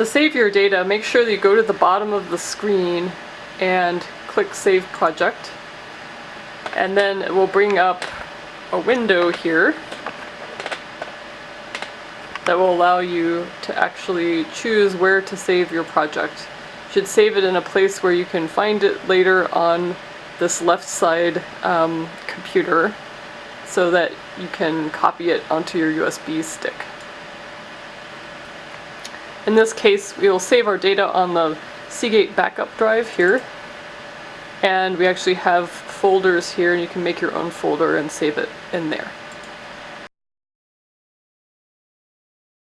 To save your data, make sure that you go to the bottom of the screen and click Save Project. And then it will bring up a window here that will allow you to actually choose where to save your project. You should save it in a place where you can find it later on this left side um, computer so that you can copy it onto your USB stick. In this case, we will save our data on the Seagate backup drive here. And we actually have folders here and you can make your own folder and save it in there.